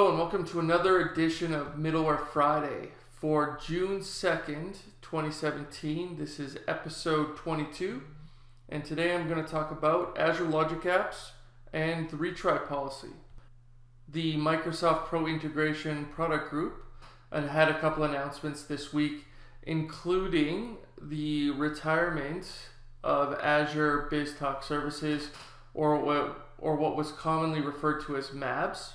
Hello and welcome to another edition of Middleware Friday for June 2nd, 2017. This is episode 22 and today I'm going to talk about Azure Logic Apps and the retry policy. The Microsoft Pro Integration Product Group had a couple announcements this week including the retirement of Azure BizTalk services or what, or what was commonly referred to as MABS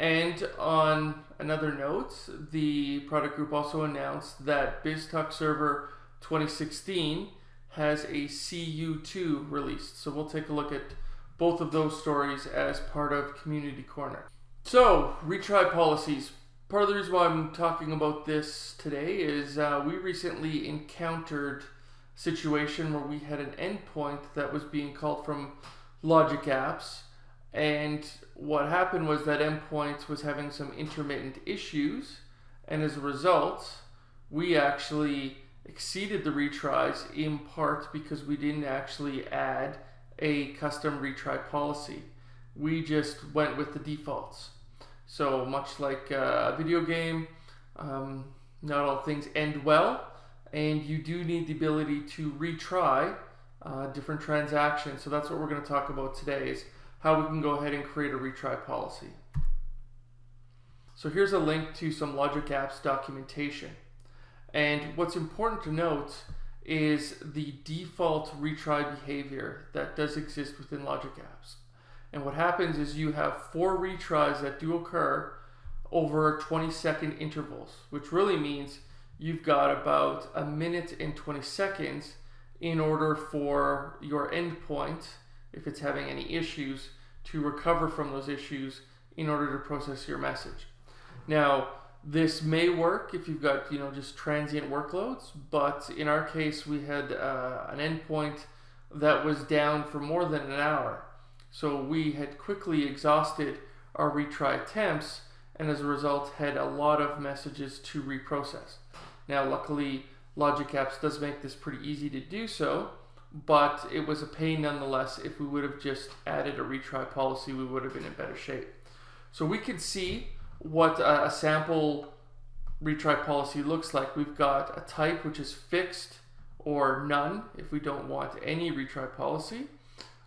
and on another note, the product group also announced that BizTalk Server 2016 has a CU2 released. So we'll take a look at both of those stories as part of Community Corner. So, retry policies. Part of the reason why I'm talking about this today is uh, we recently encountered a situation where we had an endpoint that was being called from Logic Apps and what happened was that Endpoints was having some intermittent issues, and as a result, we actually exceeded the retries in part because we didn't actually add a custom retry policy. We just went with the defaults. So much like a video game, um, not all things end well, and you do need the ability to retry uh, different transactions. So that's what we're going to talk about today is how we can go ahead and create a retry policy. So here's a link to some Logic Apps documentation. And what's important to note is the default retry behavior that does exist within Logic Apps. And what happens is you have four retries that do occur over 20 second intervals, which really means you've got about a minute and 20 seconds in order for your endpoint if it's having any issues, to recover from those issues in order to process your message. Now, this may work if you've got you know just transient workloads, but in our case, we had uh, an endpoint that was down for more than an hour. So we had quickly exhausted our retry attempts and as a result had a lot of messages to reprocess. Now luckily Logic Apps does make this pretty easy to do so but it was a pain nonetheless. If we would have just added a retry policy, we would have been in better shape. So we can see what a, sample retry policy looks like. We've got a type which is fixed or none if we don't want any retry policy.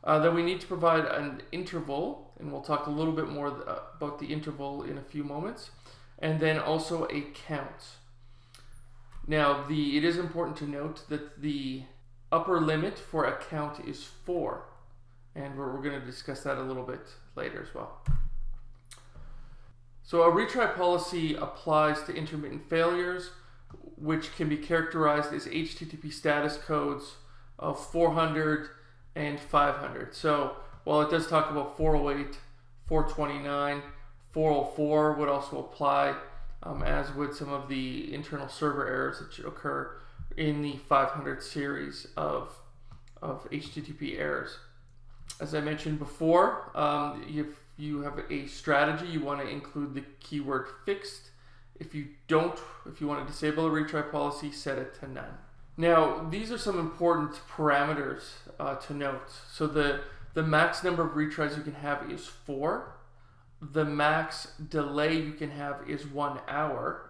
Uh, then we need to provide an interval, and we'll talk a little bit more about the interval in a few moments, and then also a count. Now, the it is important to note that the upper limit for a count is 4. And we're, we're going to discuss that a little bit later as well. So a retry policy applies to intermittent failures, which can be characterized as HTTP status codes of 400 and 500. So while it does talk about 408, 429, 404 would also apply, um, as would some of the internal server errors that occur in the 500 series of, of HTTP errors. As I mentioned before, um, if you have a strategy, you want to include the keyword fixed. If you don't, if you want to disable a retry policy, set it to none. Now, these are some important parameters uh, to note. So the, the max number of retries you can have is four. The max delay you can have is one hour.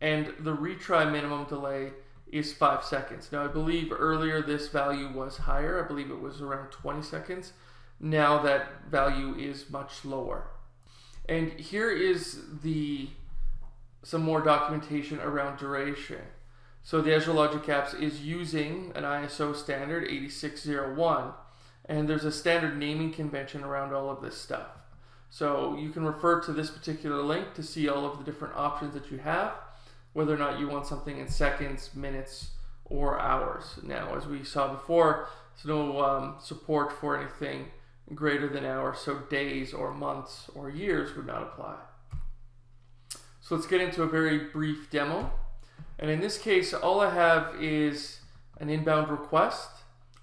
And the retry minimum delay is five seconds. Now I believe earlier this value was higher. I believe it was around 20 seconds. Now that value is much lower. And here is the some more documentation around duration. So the Azure Logic Apps is using an ISO standard 8601 and there's a standard naming convention around all of this stuff. So you can refer to this particular link to see all of the different options that you have whether or not you want something in seconds, minutes, or hours. Now, as we saw before, there's no um, support for anything greater than hours, so days or months or years would not apply. So let's get into a very brief demo. And in this case, all I have is an inbound request.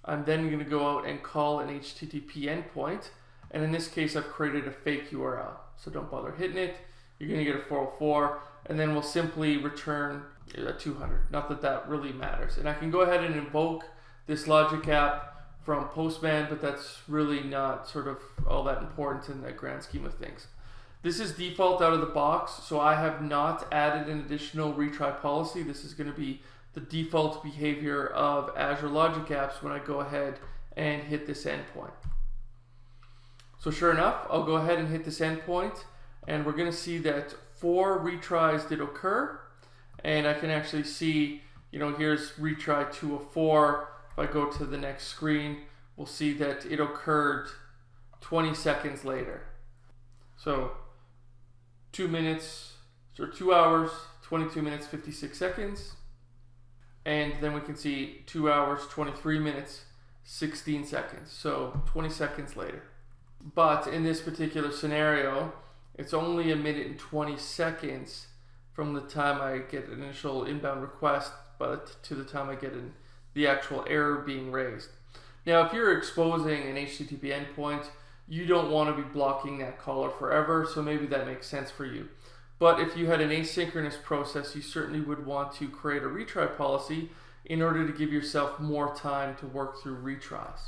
I'm then going to go out and call an HTTP endpoint. And in this case, I've created a fake URL. So don't bother hitting it. You're going to get a 404 and then we'll simply return uh, a 200. Not that that really matters. And I can go ahead and invoke this logic app from Postman, but that's really not sort of all that important in the grand scheme of things. This is default out of the box, so I have not added an additional retry policy. This is going to be the default behavior of Azure Logic Apps when I go ahead and hit this endpoint. So sure enough, I'll go ahead and hit this endpoint and we're going to see that four retries did occur and I can actually see, you know, here's retry 2 of 4. If I go to the next screen, we'll see that it occurred 20 seconds later. So two minutes, or two hours, 22 minutes, 56 seconds. And then we can see two hours, 23 minutes, 16 seconds. So 20 seconds later. But in this particular scenario, it's only a minute and 20 seconds from the time I get an initial inbound request but to the time I get the actual error being raised. Now, if you're exposing an HTTP endpoint, you don't want to be blocking that caller forever, so maybe that makes sense for you. But if you had an asynchronous process, you certainly would want to create a retry policy in order to give yourself more time to work through retries.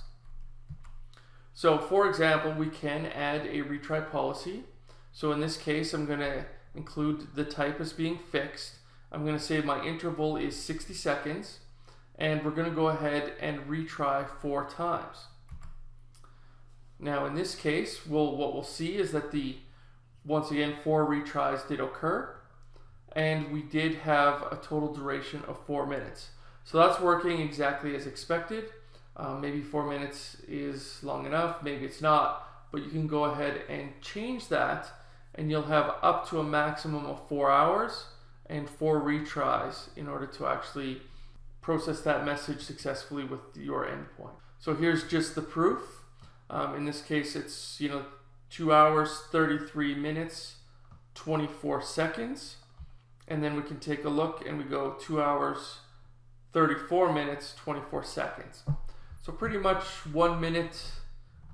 So for example, we can add a retry policy. So in this case, I'm going to include the type as being fixed. I'm going to say my interval is 60 seconds and we're going to go ahead and retry four times. Now in this case, we'll, what we'll see is that the, once again, four retries did occur and we did have a total duration of four minutes. So that's working exactly as expected. Um, maybe four minutes is long enough, maybe it's not, but you can go ahead and change that and you'll have up to a maximum of four hours and four retries in order to actually process that message successfully with your endpoint. So here's just the proof. Um, in this case, it's, you know, two hours, 33 minutes, 24 seconds. And then we can take a look and we go two hours, 34 minutes, 24 seconds. So pretty much one minute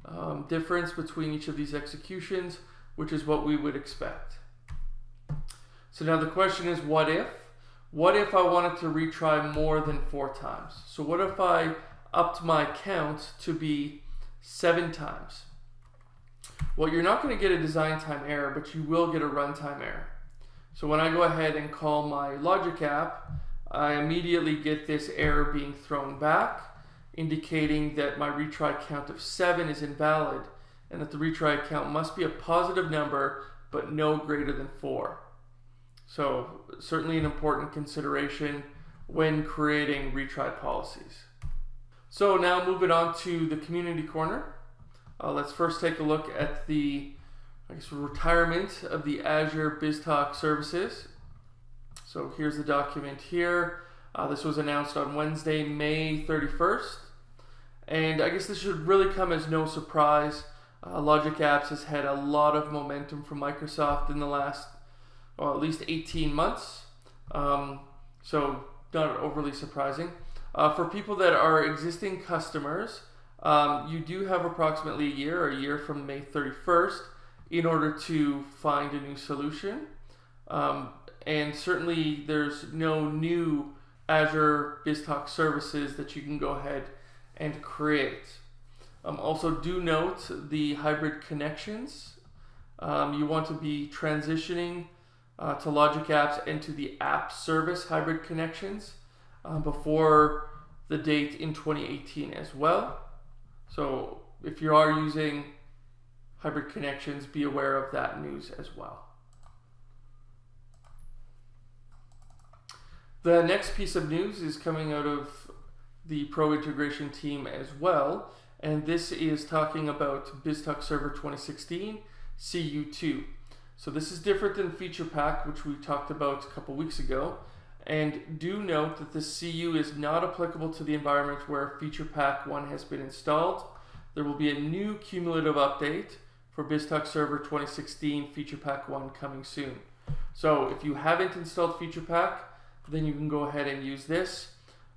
um, difference between each of these executions, which is what we would expect. So now the question is, what if? What if I wanted to retry more than four times? So what if I upped my count to be seven times? Well, you're not going to get a design time error, but you will get a runtime error. So when I go ahead and call my logic app, I immediately get this error being thrown back, indicating that my retry count of seven is invalid and that the retry count must be a positive number, but no greater than four. So certainly an important consideration when creating retry policies. So now moving on to the community corner. Uh, let's first take a look at the I guess, retirement of the Azure BizTalk services. So here's the document here. Uh, this was announced on Wednesday, May 31st. And I guess this should really come as no surprise. Uh, Logic Apps has had a lot of momentum from Microsoft in the last or at least 18 months. Um, so not overly surprising. Uh, for people that are existing customers, um, you do have approximately a year, a year from May 31st, in order to find a new solution. Um, and certainly there's no new Azure BizTalk services that you can go ahead and create. Um, also do note the hybrid connections. Um, you want to be transitioning uh, to Logic Apps and to the app service hybrid connections uh, before the date in 2018 as well. So if you are using hybrid connections, be aware of that news as well. The next piece of news is coming out of the Pro integration team as well, and this is talking about BizTalk Server 2016 CU2. So this is different than Feature Pack, which we talked about a couple weeks ago. And do note that the CU is not applicable to the environment where Feature Pack 1 has been installed. There will be a new cumulative update for BizTalk Server 2016 Feature Pack 1 coming soon. So if you haven't installed Feature Pack, then you can go ahead and use this.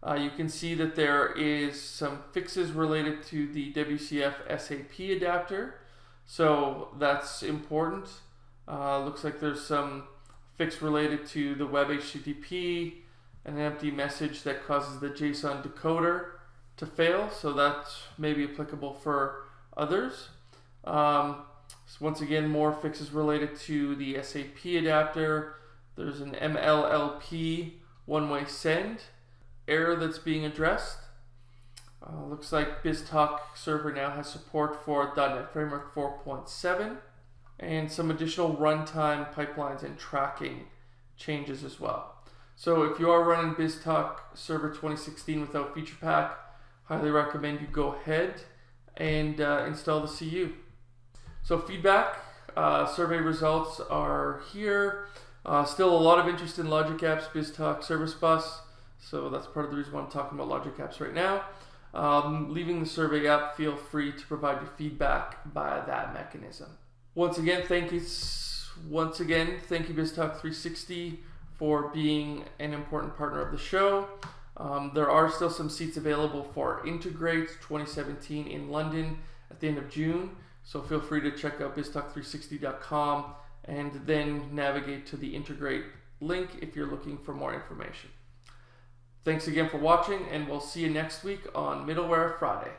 Uh, you can see that there is some fixes related to the WCF SAP adapter. So that's important. Uh, looks like there's some fix related to the web HTTP, an empty message that causes the JSON decoder to fail. So that may be applicable for others. Um, So once again, more fixes related to the SAP adapter. There's an MLLP one-way send error that's being addressed. Uh, looks like BizTalk server now has support for .NET Framework 4.7 and some additional runtime pipelines and tracking changes as well. So if you are running BizTalk Server 2016 without feature pack, highly recommend you go ahead and uh, install the CU. So feedback, uh, survey results are here. Uh, still a lot of interest in Logic Apps, BizTalk Service Bus. So that's part of the reason why I'm talking about Logic Apps right now. Um, leaving the survey up, feel free to provide your feedback by that mechanism. Once again, thank you. Once again, thank you BizTalk 360 for being an important partner of the show. Um, there are still some seats available for Integrate 2017 in London at the end of June. So feel free to check out biztalk360.com and then navigate to the Integrate link if you're looking for more information. Thanks again for watching, and we'll see you next week on Middleware Friday.